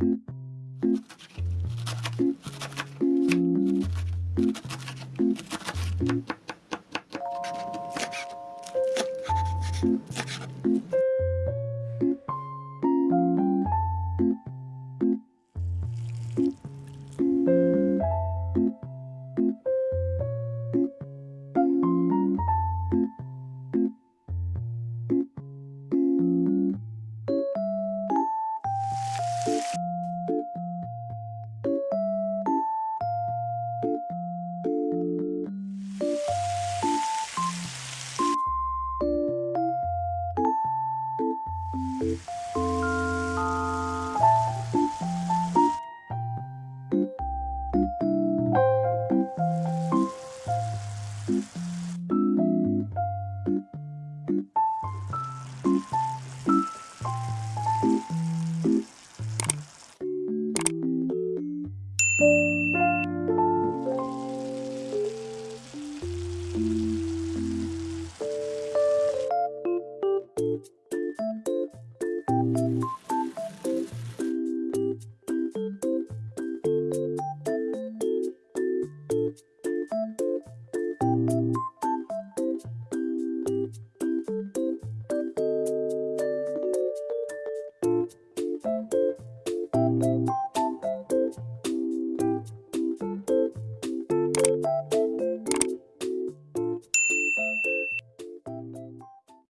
you